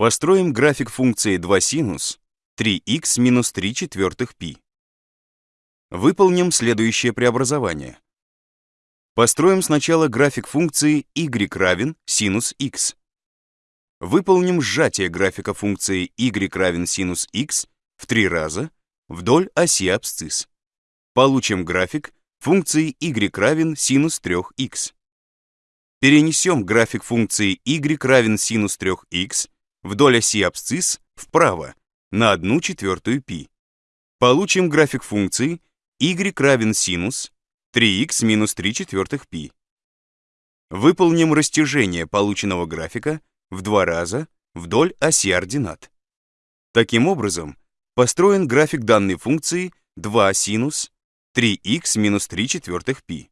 Построим график функции 2 синус 3х минус 3 четвертых π. Выполним следующее преобразование. Построим сначала график функции y равен синус х. Выполним сжатие графика функции y равен синус х в три раза вдоль оси абсцисс. Получим график функции y равен синус 3х. Перенесем график функции y равен синус 3х вдоль оси абсцисс вправо на 1 четвертую π. Получим график функции y равен синус 3х минус 3 четвертых π. Выполним растяжение полученного графика в два раза вдоль оси ординат. Таким образом, построен график данной функции 2 синус 3х минус 3 четвертых π.